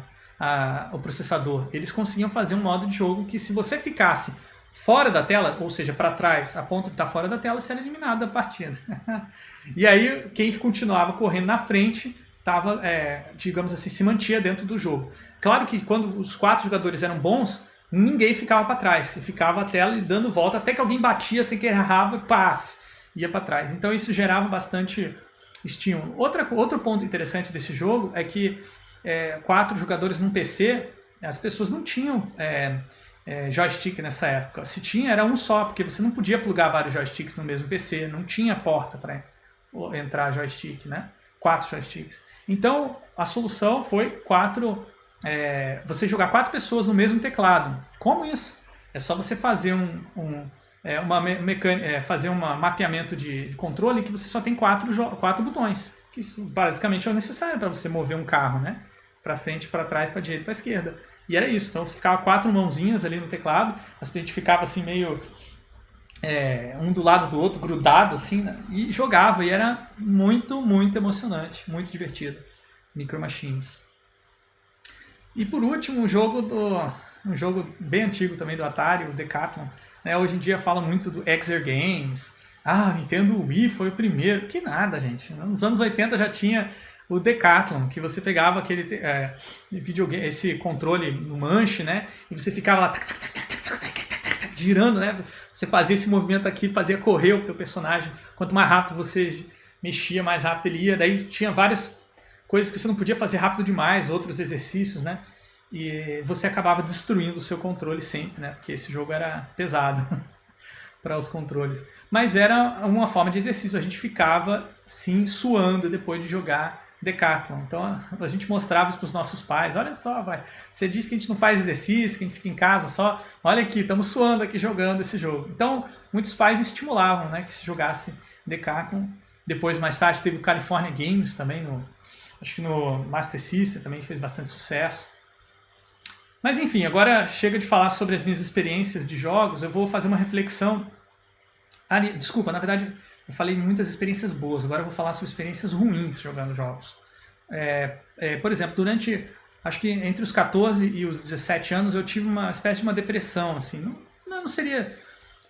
o processador. Eles conseguiam fazer um modo de jogo que se você ficasse fora da tela, ou seja, para trás, a ponta que está fora da tela, você era eliminado da partida. e aí quem continuava correndo na frente estava, é, digamos assim, se mantinha dentro do jogo. Claro que quando os quatro jogadores eram bons, ninguém ficava para trás. Você ficava a tela e dando volta até que alguém batia sem querer errava e paf, ia para trás. Então isso gerava bastante estímulo. Outra, outro ponto interessante desse jogo é que é, quatro jogadores num PC, as pessoas não tinham é, é, joystick nessa época. Se tinha, era um só, porque você não podia plugar vários joysticks no mesmo PC, não tinha porta para entrar joystick, né? Quatro joysticks. Então, a solução foi quatro, é, você jogar quatro pessoas no mesmo teclado. Como isso? É só você fazer um, um é, uma mecânica, é, fazer um mapeamento de, controle que você só tem quatro, quatro botões, que basicamente é o necessário para você mover um carro, né? Para frente, para trás, para direita, para esquerda. E era isso. Então você ficava quatro mãozinhas ali no teclado, a gente ficava assim meio é, um do lado do outro, grudado assim, né? e jogava. E era muito, muito emocionante, muito divertido. Micro Machines. E por último, um jogo do um jogo bem antigo também do Atari, o Decathlon, né? Hoje em dia fala muito do Exer Games. Ah, Nintendo Wii foi o primeiro. Que nada, gente. Nos anos 80 já tinha o Decathlon, que você pegava aquele é, videogame, esse controle no manche, né? E você ficava lá girando, né? Você fazia esse movimento aqui, fazia correr o teu personagem. Quanto mais rápido você mexia, mais rápido ele ia. Daí tinha várias coisas que você não podia fazer rápido demais, outros exercícios, né? E você acabava destruindo o seu controle sempre, né? Porque esse jogo era pesado para os controles. Mas era uma forma de exercício, a gente ficava sim suando depois de jogar Decathlon. Então a gente mostrava isso para os nossos pais, olha só, vai, você diz que a gente não faz exercício, que a gente fica em casa só, olha aqui, estamos suando aqui jogando esse jogo. Então muitos pais estimulavam né, que se jogasse Decathlon. Depois, mais tarde, teve o California Games também, no, acho que no Master System também, que fez bastante sucesso. Mas enfim, agora chega de falar sobre as minhas experiências de jogos, eu vou fazer uma reflexão. Ah, desculpa, na verdade eu falei muitas experiências boas, agora eu vou falar sobre experiências ruins jogando jogos. É, é, por exemplo, durante, acho que entre os 14 e os 17 anos eu tive uma espécie de uma depressão, assim, não, não seria...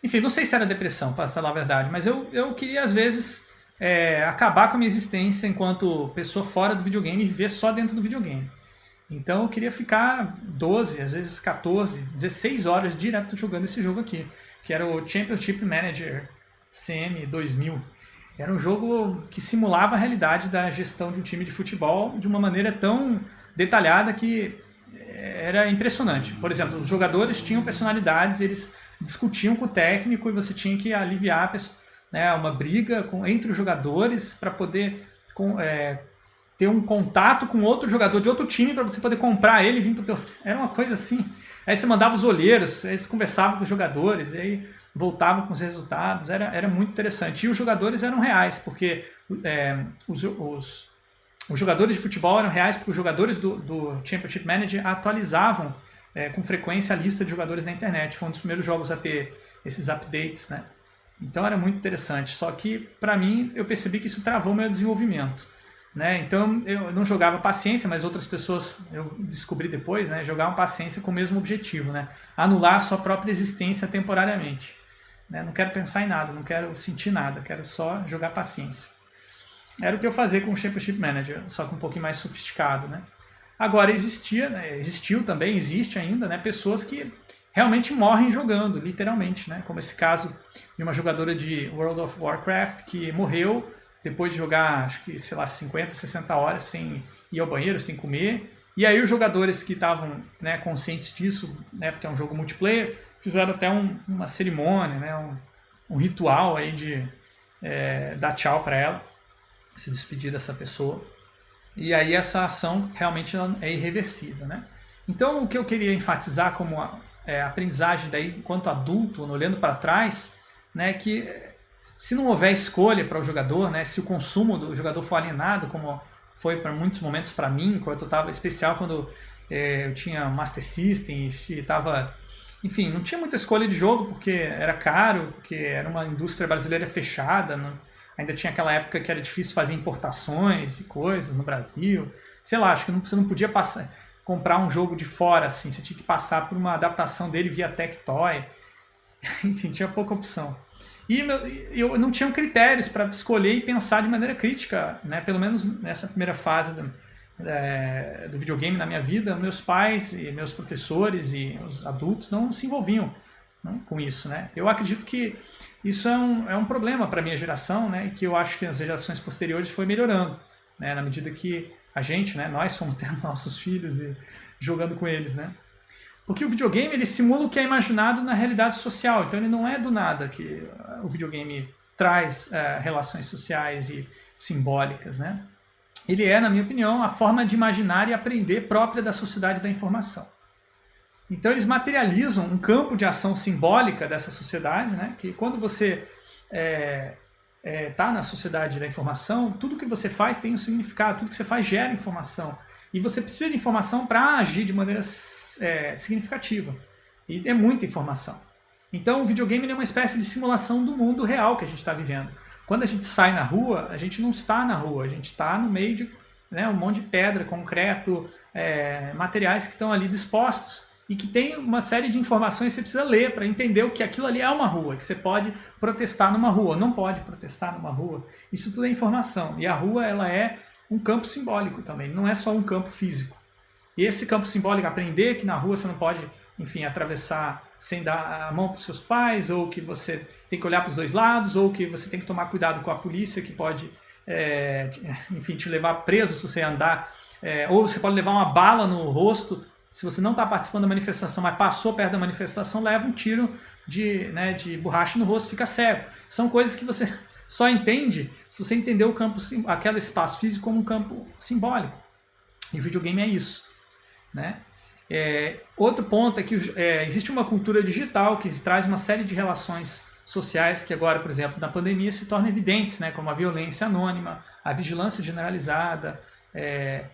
Enfim, não sei se era depressão, para falar a verdade, mas eu, eu queria às vezes é, acabar com a minha existência enquanto pessoa fora do videogame e viver só dentro do videogame. Então eu queria ficar 12, às vezes 14, 16 horas direto jogando esse jogo aqui, que era o Championship Manager CM 2000. Era um jogo que simulava a realidade da gestão de um time de futebol de uma maneira tão detalhada que era impressionante. Por exemplo, os jogadores tinham personalidades, eles discutiam com o técnico e você tinha que aliviar né, uma briga com, entre os jogadores para poder com, é, ter um contato com outro jogador de outro time para você poder comprar ele e vir pro teu... Era uma coisa assim. Aí você mandava os olheiros, aí você conversava com os jogadores, aí voltava com os resultados, era, era muito interessante. E os jogadores eram reais, porque é, os, os, os, jogadores de futebol eram reais porque os jogadores do, do Championship Manager atualizavam é, com frequência a lista de jogadores na internet. Foi um dos primeiros jogos a ter esses updates, né? Então era muito interessante. Só que, para mim, eu percebi que isso travou meu desenvolvimento. Né? Então eu não jogava paciência, mas outras pessoas, eu descobri depois, né, jogavam paciência com o mesmo objetivo, né? anular a sua própria existência temporariamente. Né? Não quero pensar em nada, não quero sentir nada, quero só jogar paciência. Era o que eu fazia com o Championship Manager, só que um pouquinho mais sofisticado. Né? Agora existia, né, existiu também, existe ainda, né, pessoas que realmente morrem jogando, literalmente, né? como esse caso de uma jogadora de World of Warcraft que morreu depois de jogar, acho que, sei lá, 50, 60 horas sem ir ao banheiro, sem comer. E aí os jogadores que estavam né, conscientes disso, né, porque é um jogo multiplayer, fizeram até um, uma cerimônia, né, um, um, ritual aí de é, dar tchau para ela, se despedir dessa pessoa. E aí essa ação realmente é irreversível, né? Então o que eu queria enfatizar como a, é, aprendizagem daí enquanto adulto, olhando para trás, né, que se não houver escolha para o jogador, né, se o consumo do jogador for alienado, como foi para muitos momentos para mim, quando eu estava especial quando é, eu tinha Master System e estava enfim, não tinha muita escolha de jogo porque era caro, porque era uma indústria brasileira fechada, ainda tinha aquela época que era difícil fazer importações de coisas no Brasil. Sei lá, acho que não, você não podia passar, comprar um jogo de fora, assim, você tinha que passar por uma adaptação dele via Tectoy. Enfim, tinha pouca opção. E eu não tinha critérios para escolher e pensar de maneira crítica, né? pelo menos nessa primeira fase do, é, do videogame na minha vida, meus pais e meus professores e os adultos não se envolviam né, com isso. Né? Eu acredito que isso é um, é um problema para a minha geração né? e que eu acho que as gerações posteriores foi melhorando, né? na medida que a gente, né? nós fomos tendo nossos filhos e jogando com eles. Né? Porque o videogame ele simula o que é imaginado na realidade social, então ele não é do nada que o videogame traz uh, relações sociais e simbólicas, né? Ele é, na minha opinião, a forma de imaginar e aprender própria da sociedade da informação. Então eles materializam um campo de ação simbólica dessa sociedade, né? Que quando você está é, é, tá na sociedade da informação, tudo que você faz tem um significado, tudo que você faz gera informação. E você precisa de informação para agir de maneira é, significativa. E é muita informação. Então o videogame é uma espécie de simulação do mundo real que a gente está vivendo. Quando a gente sai na rua, a gente não está na rua, a gente está no meio de né, um monte de pedra, concreto, é, materiais que estão ali dispostos e que tem uma série de informações que você precisa ler para entender o que aquilo ali é uma rua, que você pode protestar numa rua, não pode protestar numa rua. Isso tudo é informação. E a rua ela é um campo simbólico também, não é só um campo físico. E esse campo simbólico, aprender que na rua você não pode, enfim, atravessar sem dar a mão para os seus pais, ou que você tem que olhar para os dois lados, ou que você tem que tomar cuidado com a polícia que pode, é, enfim, te levar preso se você andar, é, ou você pode levar uma bala no rosto se você não está participando da manifestação, mas passou perto da manifestação, leva um tiro de, né, de borracha no rosto, fica cego. São coisas que você só entende se você entender o campo, aquele espaço físico como um campo simbólico. E o videogame é isso. Né? É, outro ponto é que é, existe uma cultura digital que traz uma série de relações sociais que agora, por exemplo, na pandemia se tornam evidentes, né? como a violência anônima, a vigilância generalizada, é,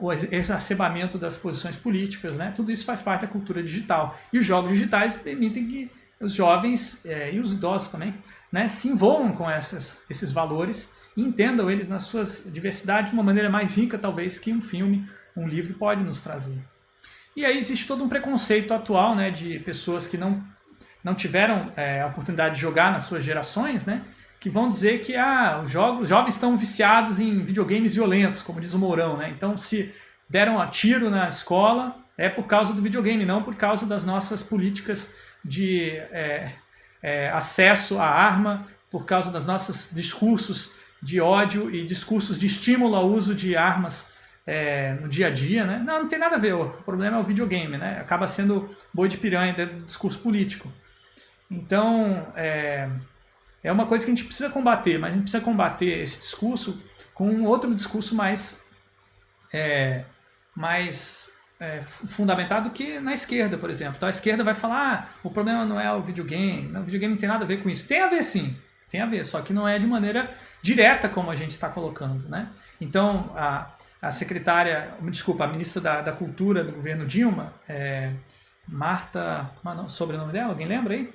o exacerbamento das posições políticas, né? tudo isso faz parte da cultura digital. E os jogos digitais permitem que os jovens é, e os idosos também né, se envolvam com essas, esses valores e entendam eles nas suas diversidades de uma maneira mais rica, talvez, que um filme, um livro pode nos trazer. E aí existe todo um preconceito atual né, de pessoas que não, não tiveram é, a oportunidade de jogar nas suas gerações, né, que vão dizer que ah, os, jogos, os jovens estão viciados em videogames violentos, como diz o Mourão. Né? Então, se deram a tiro na escola, é por causa do videogame, não por causa das nossas políticas de é, é, acesso à arma, por causa dos nossos discursos de ódio e discursos de estímulo ao uso de armas é, no dia a dia. Né? Não, não tem nada a ver, o problema é o videogame, né? acaba sendo boi de piranha do discurso político. Então, é, é uma coisa que a gente precisa combater, mas a gente precisa combater esse discurso com um outro discurso mais, é, mais é, fundamentado que na esquerda, por exemplo. Então a esquerda vai falar, ah, o problema não é o videogame, o videogame não tem nada a ver com isso. Tem a ver sim, tem a ver, só que não é de maneira direta como a gente está colocando. Né? Então a, a secretária, desculpa, a ministra da, da Cultura do governo Dilma, é, Marta, como é o sobrenome dela? Alguém lembra aí?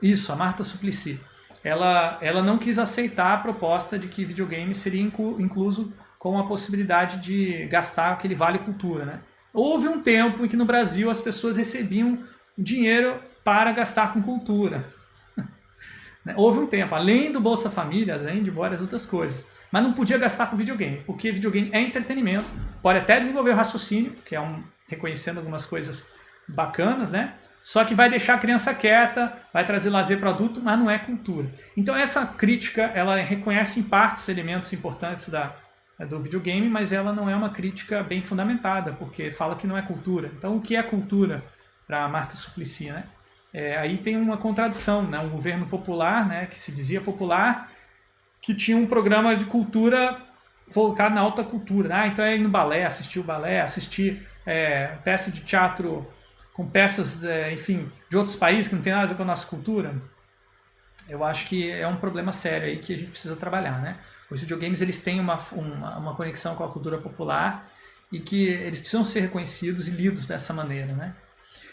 Isso, a Marta Suplicy. Ela, ela não quis aceitar a proposta de que videogame seria incluso com a possibilidade de gastar aquele vale cultura. Né? Houve um tempo em que no Brasil as pessoas recebiam dinheiro para gastar com cultura. Né? Houve um tempo, além do Bolsa Família, além de várias outras coisas. Mas não podia gastar com videogame, porque videogame é entretenimento, pode até desenvolver o raciocínio, que é um reconhecendo algumas coisas bacanas, né? Só que vai deixar a criança quieta, vai trazer lazer para adulto, mas não é cultura. Então essa crítica, ela reconhece em partes elementos importantes da, do videogame, mas ela não é uma crítica bem fundamentada, porque fala que não é cultura. Então o que é cultura para Marta Suplicy, né? É, aí tem uma contradição, né? um governo popular, né, que se dizia popular, que tinha um programa de cultura focado na alta cultura. Ah, então é ir no balé, assistir o balé, assistir é, peça de teatro com peças, é, enfim, de outros países que não tem nada a ver com a nossa cultura, eu acho que é um problema sério aí que a gente precisa trabalhar, né? Os videogames, eles têm uma, uma, uma conexão com a cultura popular e que eles precisam ser reconhecidos e lidos dessa maneira, né?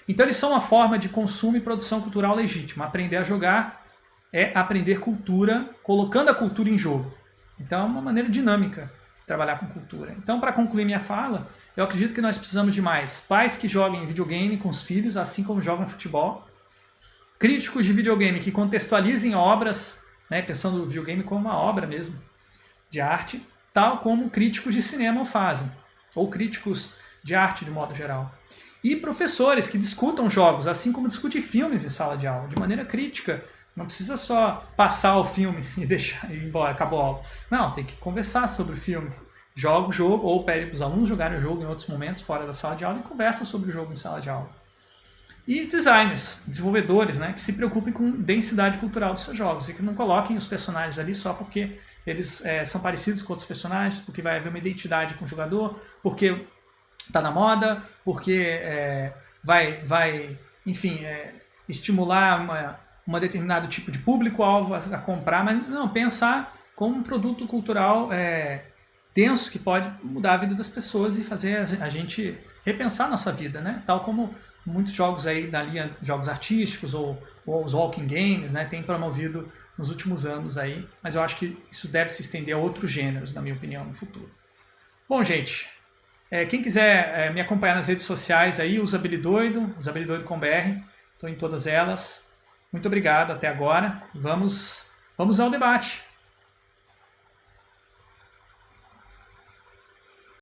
Então eles são uma forma de consumo e produção cultural legítima. Aprender a jogar é aprender cultura, colocando a cultura em jogo. Então é uma maneira dinâmica de trabalhar com cultura. Então, para concluir minha fala, eu acredito que nós precisamos de mais pais que joguem videogame com os filhos, assim como jogam futebol, críticos de videogame que contextualizem obras, né, pensando no videogame como uma obra mesmo de arte, tal como críticos de cinema fazem, ou críticos de arte de modo geral. E professores que discutam jogos, assim como discutem filmes em sala de aula, de maneira crítica. Não precisa só passar o filme e deixar ir embora, acabou a aula. Não, tem que conversar sobre o filme, joga o jogo ou pede para os alunos jogarem o jogo em outros momentos fora da sala de aula e conversa sobre o jogo em sala de aula. E designers, desenvolvedores, né, que se preocupem com densidade cultural dos seus jogos e que não coloquem os personagens ali só porque eles é, são parecidos com outros personagens, porque vai haver uma identidade com o jogador, porque está na moda, porque é, vai, vai, enfim, é, estimular uma, uma determinado tipo de público-alvo a, a, comprar, mas não, pensar como um produto cultural é, denso que pode mudar a vida das pessoas e fazer a gente repensar a nossa vida, né? Tal como muitos jogos aí da linha jogos artísticos ou, ou os walking games, né, têm promovido nos últimos anos aí, mas eu acho que isso deve se estender a outros gêneros, na minha opinião, no futuro. Bom, gente, é, quem quiser é, me acompanhar nas redes sociais aí, usabilidoido, usabilidoido com BR, estou em todas elas. Muito obrigado até agora. Vamos, vamos ao debate.